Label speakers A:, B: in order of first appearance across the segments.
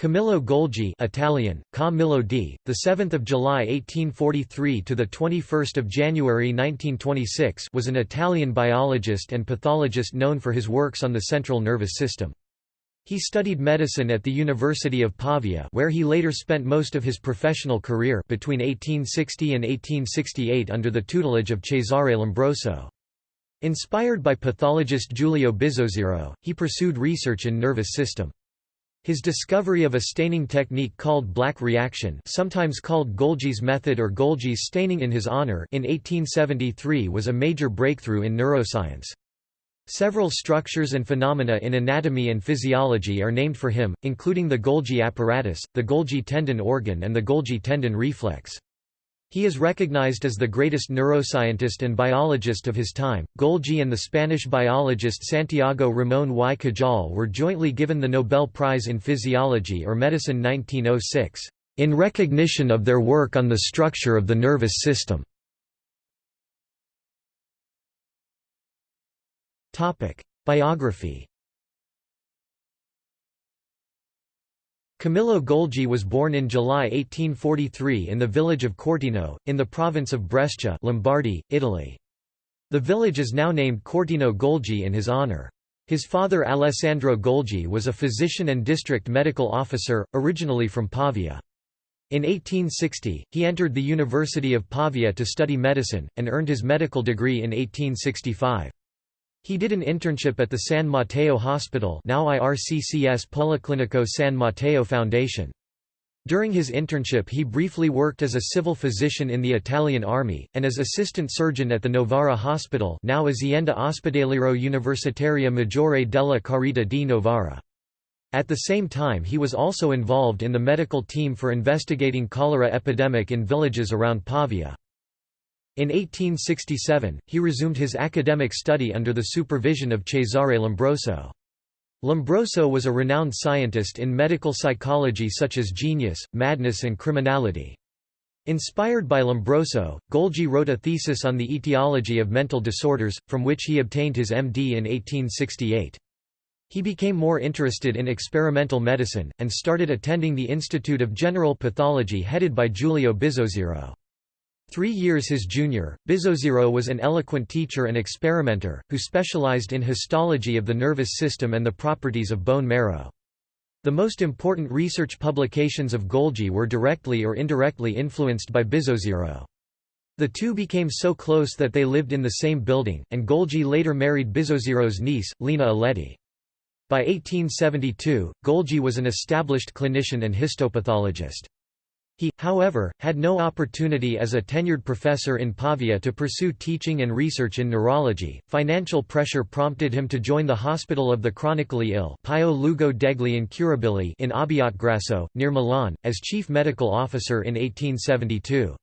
A: Camillo Golgi Italian, Camillo D., the 7th of July 1843 to the 21st of January 1926 was an Italian biologist and pathologist known for his works on the central nervous system. He studied medicine at the University of Pavia where he later spent most of his professional career between 1860 and 1868 under the tutelage of Cesare Lombroso. Inspired by pathologist Giulio Bizzozero, he pursued research in nervous system. His discovery of a staining technique called black reaction sometimes called Golgi's method or Golgi's staining in his honor in 1873 was a major breakthrough in neuroscience. Several structures and phenomena in anatomy and physiology are named for him, including the Golgi apparatus, the Golgi tendon organ and the Golgi tendon reflex. He is recognized as the greatest neuroscientist and biologist of his time. Golgi and the Spanish biologist Santiago Ramón y Cajal were jointly given the Nobel Prize in Physiology or Medicine 1906, in recognition of their work on the structure of the nervous system. Biography Camillo Golgi was born in July 1843 in the village of Corteno, in the province of Brescia Lombardy, Italy. The village is now named Corteno Golgi in his honor. His father Alessandro Golgi was a physician and district medical officer, originally from Pavia. In 1860, he entered the University of Pavia to study medicine, and earned his medical degree in 1865. He did an internship at the San Matteo Hospital now IRCCS Policlinico San Matteo Foundation. During his internship he briefly worked as a civil physician in the Italian army, and as assistant surgeon at the Novara Hospital now Azienda Ospedaliero Universitaria Maggiore della Carità di Novara. At the same time he was also involved in the medical team for investigating cholera epidemic in villages around Pavia. In 1867, he resumed his academic study under the supervision of Cesare Lombroso. Lombroso was a renowned scientist in medical psychology such as genius, madness and criminality. Inspired by Lombroso, Golgi wrote a thesis on the etiology of mental disorders, from which he obtained his MD in 1868. He became more interested in experimental medicine, and started attending the Institute of General Pathology headed by Giulio Bizzozero. Three years his junior, Bizzozero was an eloquent teacher and experimenter, who specialized in histology of the nervous system and the properties of bone marrow. The most important research publications of Golgi were directly or indirectly influenced by Bizzozero. The two became so close that they lived in the same building, and Golgi later married Bizzozero's niece, Lina Aletti. By 1872, Golgi was an established clinician and histopathologist. He, however, had no opportunity as a tenured professor in Pavia to pursue teaching and research in neurology. Financial pressure prompted him to join the Hospital of the Chronically Ill Pio Luogo degli Incurabili in Abbiategrasso, near Milan, as chief medical officer in 1872.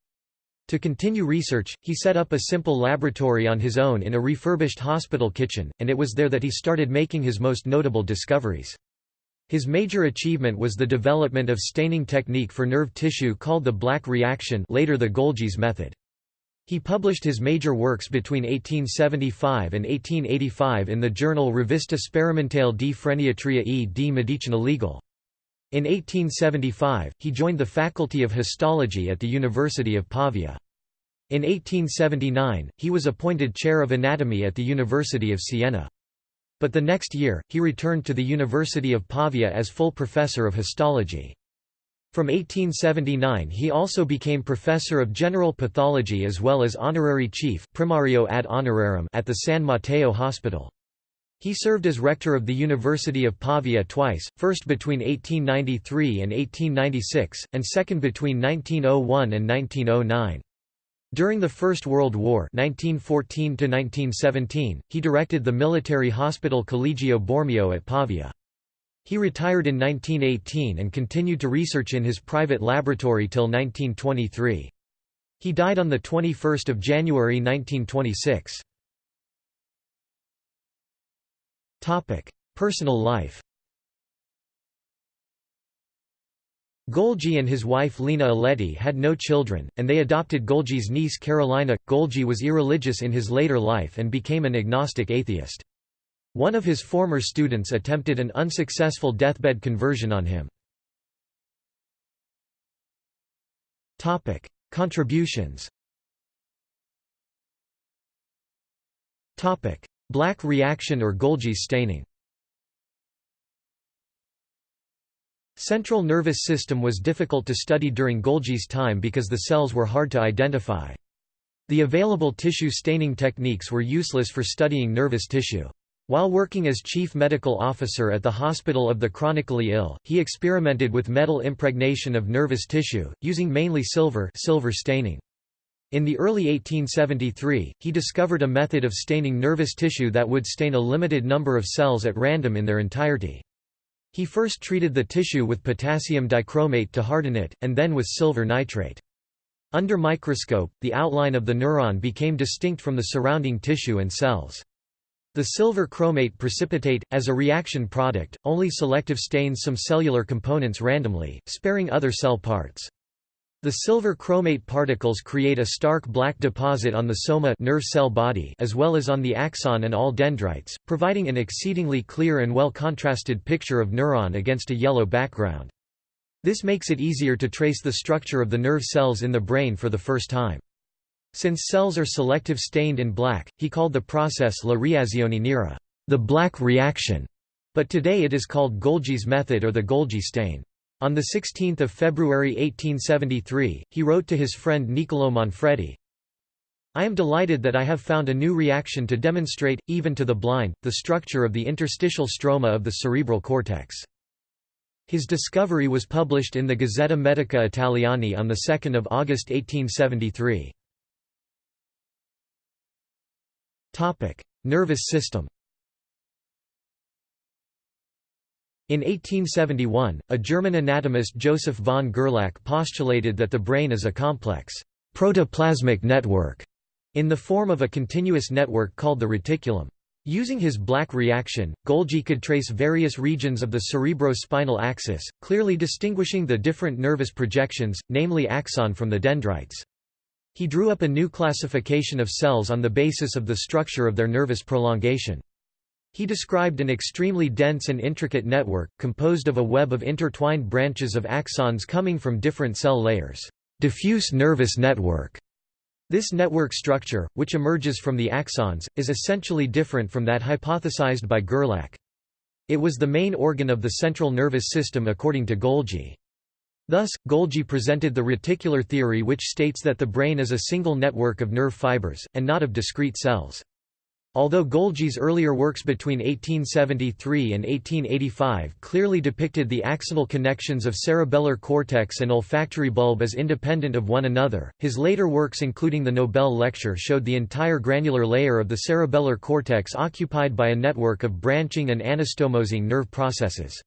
A: To continue research, he set up a simple laboratory on his own in a refurbished hospital kitchen, and it was there that he started making his most notable discoveries. His major achievement was the development of staining technique for nerve tissue called the black reaction later the Golgi's method. He published his major works between 1875 and 1885 in the journal Rivista Sperimentale di Freniatria e di Medicina Legal. In 1875, he joined the Faculty of Histology at the University of Pavia. In 1879, he was appointed chair of anatomy at the University of Siena. But the next year, he returned to the University of Pavia as full professor of histology. From 1879 he also became professor of general pathology as well as honorary chief primario ad honorarium at the San Matteo Hospital. He served as rector of the University of Pavia twice, first between 1893 and 1896, and second between 1901 and 1909. During the First World War 1914 he directed the military hospital Collegio Borromeo at Pavia. He retired in 1918 and continued to research in his private laboratory till 1923. He died on 21 January 1926. Personal life Golgi and his wife Lena Aletti had no children, and they adopted Golgi's niece Carolina. Golgi was irreligious in his later life and became an agnostic atheist. One of his former students attempted an unsuccessful deathbed conversion on him. Topic: Contributions. Topic: Black reaction or Golgi staining. Central nervous system was difficult to study during Golgi's time because the cells were hard to identify. The available tissue staining techniques were useless for studying nervous tissue. While working as chief medical officer at the Hospital of the Chronically Ill, he experimented with metal impregnation of nervous tissue, using mainly silver, silver staining. In the early 1873, he discovered a method of staining nervous tissue that would stain a limited number of cells at random in their entirety. He first treated the tissue with potassium dichromate to harden it, and then with silver nitrate. Under microscope, the outline of the neuron became distinct from the surrounding tissue and cells. The silver chromate precipitate, as a reaction product, only selective stains some cellular components randomly, sparing other cell parts. The silver chromate particles create a stark black deposit on the soma nerve cell body as well as on the axon and all dendrites, providing an exceedingly clear and well-contrasted picture of neuron against a yellow background. This makes it easier to trace the structure of the nerve cells in the brain for the first time. Since cells are selective stained in black, he called the process la reazione nera, the black reaction, but today it is called Golgi's method or the Golgi stain. On 16 February 1873, he wrote to his friend Niccolò Manfredi, I am delighted that I have found a new reaction to demonstrate, even to the blind, the structure of the interstitial stroma of the cerebral cortex. His discovery was published in the Gazzetta Medica Italiana on 2 August 1873. Nervous system In 1871, a German anatomist Joseph von Gerlach postulated that the brain is a complex protoplasmic network in the form of a continuous network called the reticulum. Using his black reaction, Golgi could trace various regions of the cerebrospinal axis, clearly distinguishing the different nervous projections, namely axon from the dendrites. He drew up a new classification of cells on the basis of the structure of their nervous prolongation. He described an extremely dense and intricate network, composed of a web of intertwined branches of axons coming from different cell layers. Diffuse nervous network. This network structure, which emerges from the axons, is essentially different from that hypothesized by Gerlach. It was the main organ of the central nervous system according to Golgi. Thus, Golgi presented the reticular theory which states that the brain is a single network of nerve fibers, and not of discrete cells. Although Golgi's earlier works between 1873 and 1885 clearly depicted the axonal connections of cerebellar cortex and olfactory bulb as independent of one another, his later works including the Nobel lecture showed the entire granular layer of the cerebellar cortex occupied by a network of branching and anastomosing nerve processes.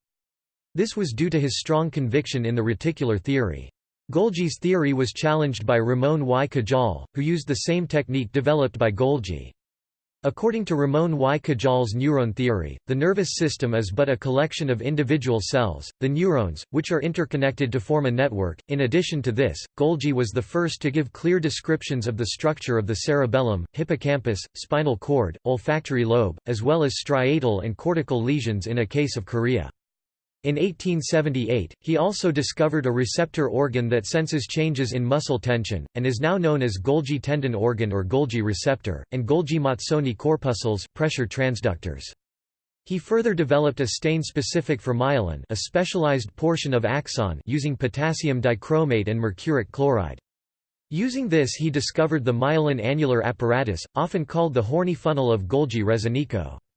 A: This was due to his strong conviction in the reticular theory. Golgi's theory was challenged by Ramon y Cajal, who used the same technique developed by Golgi. According to Ramon y Cajal's neuron theory, the nervous system is but a collection of individual cells, the neurons, which are interconnected to form a network. In addition to this, Golgi was the first to give clear descriptions of the structure of the cerebellum, hippocampus, spinal cord, olfactory lobe, as well as striatal and cortical lesions in a case of chorea. In 1878, he also discovered a receptor organ that senses changes in muscle tension, and is now known as Golgi tendon organ or Golgi receptor, and Golgi-Mazzoni corpuscles pressure transductors. He further developed a stain specific for myelin a specialized portion of axon using potassium dichromate and mercuric chloride. Using this he discovered the myelin annular apparatus, often called the horny funnel of Golgi-Rezzonico. Topic: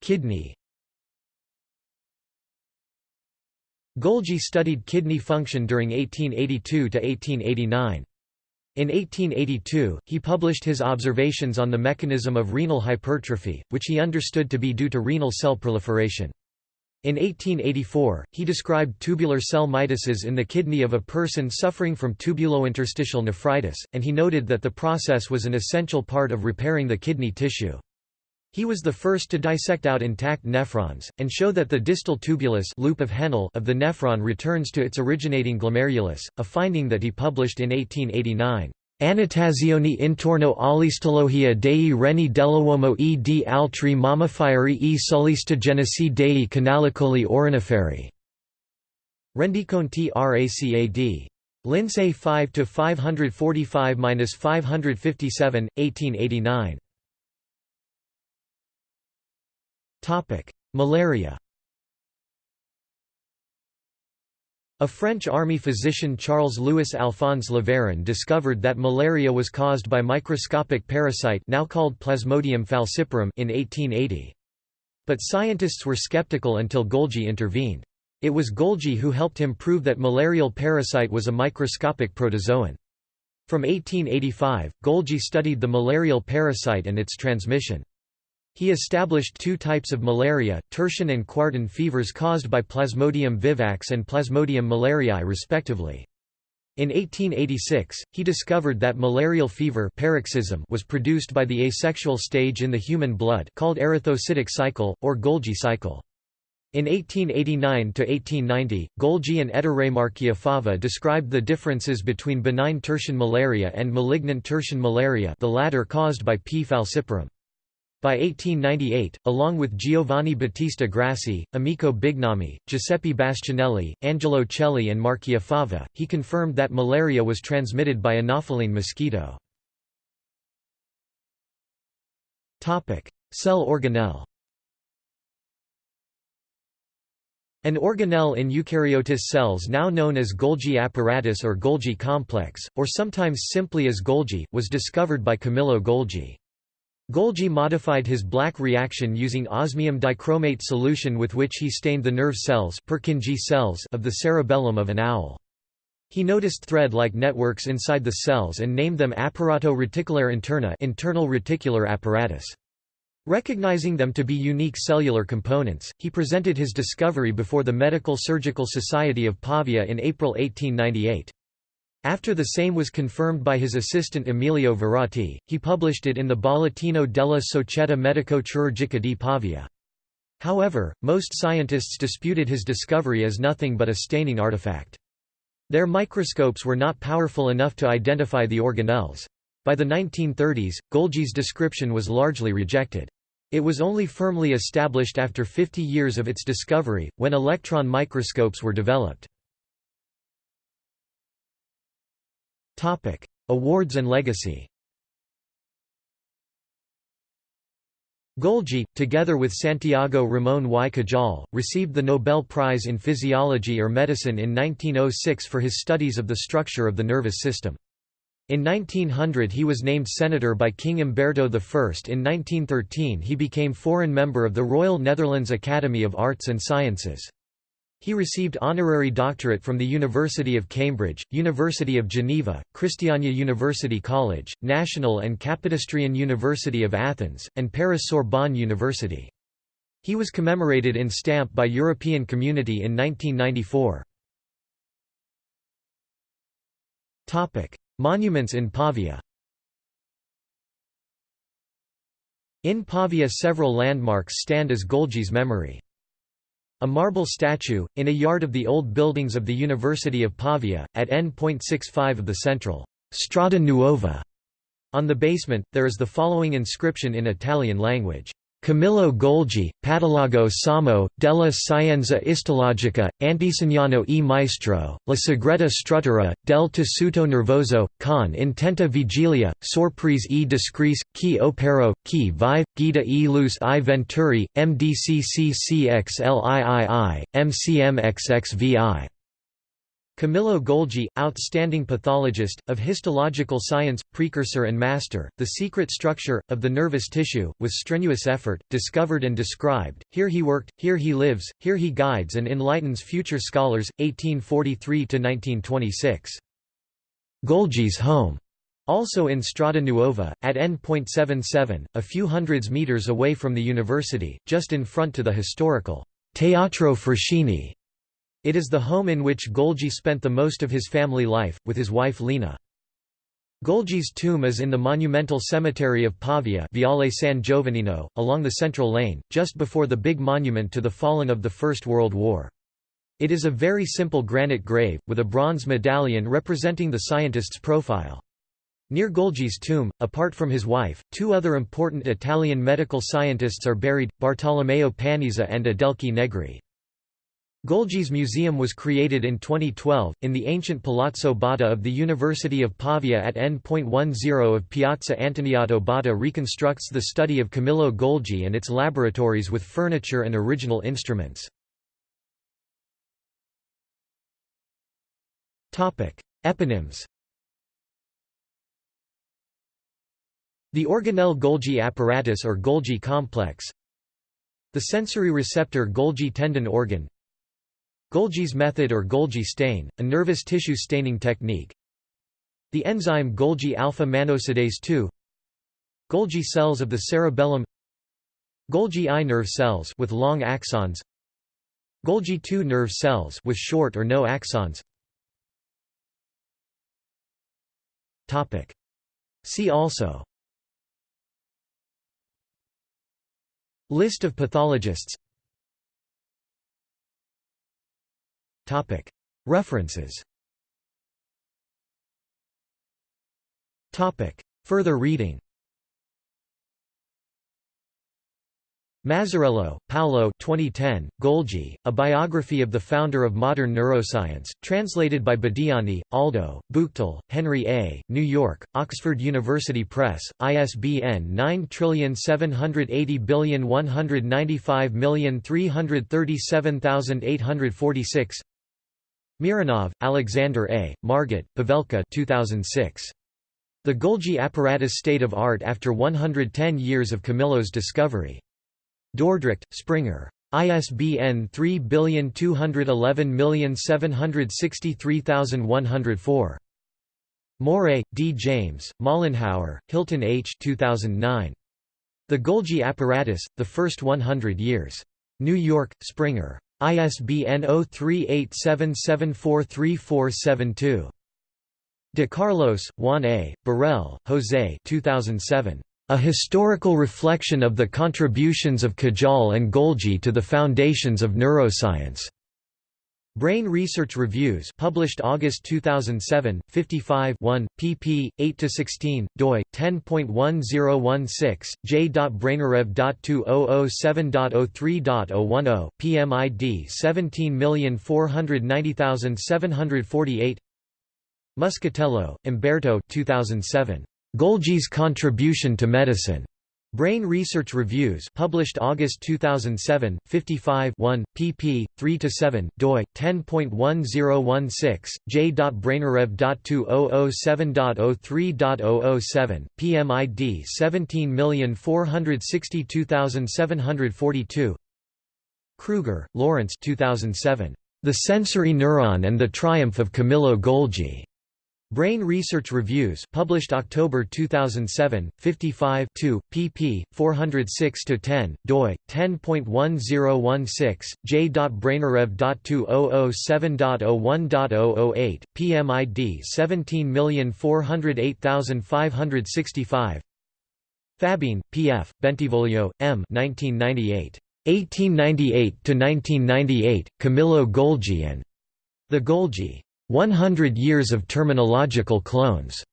A: Kidney. Golgi studied kidney function during 1882 to 1889. In 1882, he published his observations on the mechanism of renal hypertrophy, which he understood to be due to renal cell proliferation. In 1884, he described tubular cell mitosis in the kidney of a person suffering from tubulointerstitial nephritis, and he noted that the process was an essential part of repairing the kidney tissue. He was the first to dissect out intact nephrons, and show that the distal tubulus loop of Henle of the nephron returns to its originating glomerulus, a finding that he published in 1889. Annotazioni intorno all'istologia dei reni dell'uomo e di altri mammiferi e sull'istogenesi dei canalicoli oriniferi. Rendiconti racad. Lincei 5 to 545-557, 1889. Topic: Malaria. A French army physician Charles-Louis Alphonse Laveran discovered that malaria was caused by microscopic parasite now called Plasmodium falciparum in 1880. But scientists were skeptical until Golgi intervened. It was Golgi who helped him prove that malarial parasite was a microscopic protozoan. From 1885, Golgi studied the malarial parasite and its transmission. He established two types of malaria, tertian and quartan fevers caused by Plasmodium vivax and Plasmodium malariae respectively. In 1886, he discovered that malarial fever paroxysm was produced by the asexual stage in the human blood called erythrocytic cycle, or Golgi cycle. In 1889–1890, Golgi and Ettore Marchiafava described the differences between benign tertian malaria and malignant tertian malaria the latter caused by P. falciparum. By 1898, along with Giovanni Battista Grassi, Amico Bignami, Giuseppe Bastianelli, Angelo Celli and Marchiafava, he confirmed that malaria was transmitted by Anopheline mosquito. Cell organelle An organelle in eukaryotic cells now known as Golgi apparatus or Golgi complex, or sometimes simply as Golgi, was discovered by Camillo Golgi. Golgi modified his black reaction using osmium dichromate solution with which he stained the nerve cells, Purkinje cells of the cerebellum of an owl. He noticed thread-like networks inside the cells and named them apparato reticulare interna internal reticular apparatus. Recognizing them to be unique cellular components, he presented his discovery before the Medical Surgical Society of Pavia in April 1898. After the same was confirmed by his assistant Emilio Veratti, he published it in the Bollettino della Società Medico-Chirurgica di Pavia. However, most scientists disputed his discovery as nothing but a staining artifact. Their microscopes were not powerful enough to identify the organelles. By the 1930s, Golgi's description was largely rejected. It was only firmly established after 50 years of its discovery, when electron microscopes were developed. Topic: Awards and legacy. Golgi, together with Santiago Ramón y Cajal, received the Nobel Prize in Physiology or Medicine in 1906 for his studies of the structure of the nervous system. In 1900 he was named senator by King Umberto I. In 1913 he became foreign member of the Royal Netherlands Academy of Arts and Sciences. He received honorary doctorate from the University of Cambridge, University of Geneva, Christiania University College, National and Kapodistrian University of Athens, and Paris Sorbonne University. He was commemorated in stamp by European Community in 1994. Monuments in Pavia In Pavia several landmarks stand as Golgi's memory. A marble statue, in a yard of the old buildings of the University of Pavia, at N.65 of the central Strada Nuova. On the basement, there is the following inscription in Italian language. Camillo Golgi, Patologo Samo, della Scienza Istologica, Antesignano e Maestro, la segreta struttura, del tessuto nervoso, con intenta vigilia, sorprese e discrece, chi opero, chi vive, guida e luz i venturi, mdcccxlii, mcmxxvi. Camillo Golgi, outstanding pathologist, of histological science, precursor and master, the secret structure, of the nervous tissue, with strenuous effort, discovered and described, here he worked, here he lives, here he guides and enlightens future scholars, 1843–1926. Golgi's home, also in Strada Nuova, at N.77, a few hundreds meters away from the university, just in front to the historical Teatro Fraschini it is the home in which Golgi spent the most of his family life, with his wife Lina. Golgi's tomb is in the monumental cemetery of Pavia Viale San Giovannino, along the central lane, just before the big monument to the fallen of the First World War. It is a very simple granite grave, with a bronze medallion representing the scientist's profile. Near Golgi's tomb, apart from his wife, two other important Italian medical scientists are buried, Bartolomeo Panizza and Adelchi Negri. Golgi's museum was created in 2012, in the ancient Palazzo Botta of the University of Pavia at N.10 of Piazza Antoniato Botta reconstructs the study of Camillo Golgi and its laboratories with furniture and original instruments. Eponyms. The organelle Golgi apparatus or Golgi complex. The sensory receptor Golgi tendon organ Golgi's method or Golgi stain, a nervous tissue staining technique. The enzyme Golgi alpha-mannosidase 2 Golgi cells of the cerebellum. Golgi I nerve cells with long axons. Golgi II nerve cells with short or no axons. Topic. See also. List of pathologists References. Further reading. Mazzarello, Paolo 2010, Golgi, A Biography of the Founder of Modern Neuroscience, translated by Badiani, Aldo, Buchtel, Henry A., New York, Oxford University Press, ISBN 9780195337846 Mironov, Alexander A., Margit, Pavelka 2006. The Golgi apparatus State of Art after 110 years of Camillo's discovery. Dordrecht, Springer. ISBN 3211763104. Morré, D. James, Mollenhauer, Hilton H. 2009. The Golgi Apparatus, The First 100 Years. New York, Springer. ISBN 0387743472. De Carlos, Juan A., Borrell, José 2007. A Historical Reflection of the Contributions of Cajal and Golgi to the Foundations of Neuroscience. Brain Research Reviews published August 2007, 55 1, pp. 8–16, doi, 10.1016, j.brainarev.2007.03.010, PMID 17490748 Muscatello, Umberto 2007. Golgi's Contribution to Medicine. Brain Research Reviews published August 2007, 55 1, pp. 3–7, doi, 10.1016, j.brainarev.2007.03.007, PMID 17462742 Kruger, Lawrence 2007. The Sensory Neuron and the Triumph of Camillo Golgi. Brain Research Reviews published October 2007, 55 2, pp. 406–10, doi, 10.1016, j.brainarev.2007.01.008, PMID 17408565 Fabene, P.F., Bentivoglio, M. 1998. 1898–1998, Camillo Golgi and The Golgi. 100 Years of Terminological Clones.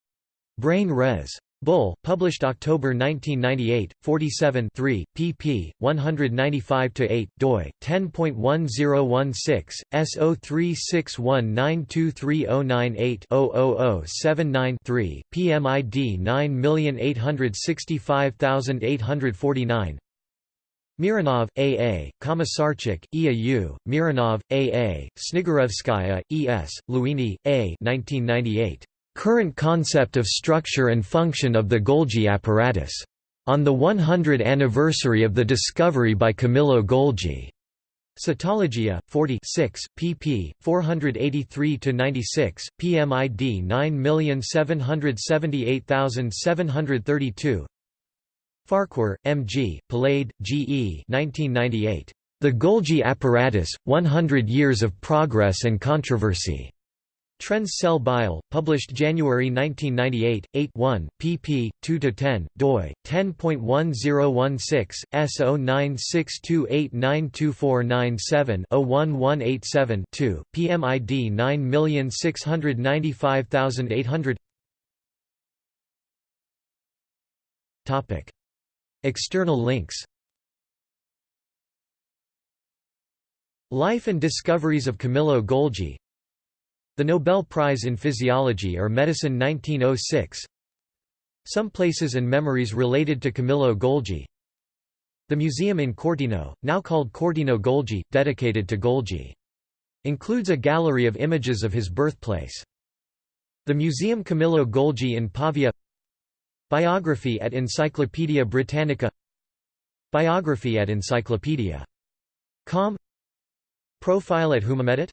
A: Brain Res. Bull, published October 1998, 47 3, pp. 195–8, doi, 10.1016, S0361923098-00079-3, PMID 9865849 Mironov, A. A., E. A. U., Mironov, A. A., E. S., Luini, A. 1998. Current Concept of Structure and Function of the Golgi Apparatus. On the 100th anniversary of the discovery by Camillo Golgi. Cytologia, 46, pp. 483–96, PMID 9778732 Farquhar, M. G., Palade, G. E. 1998. The Golgi Apparatus, 100 Years of Progress and Controversy. Trends Cell Bio, published January 1998, 8 1, pp. 2–10, doi, 10.1016, S0962892497-01187-2, PMID 9695800 External links Life and Discoveries of Camillo Golgi The Nobel Prize in Physiology or Medicine 1906 Some places and memories related to Camillo Golgi The museum in Corteno, now called Corteno Golgi, dedicated to Golgi. Includes a gallery of images of his birthplace. The Museum Camillo Golgi in Pavia Biography at Encyclopaedia Britannica. Biography at Encyclopedia. Com. Profile at Whonamedit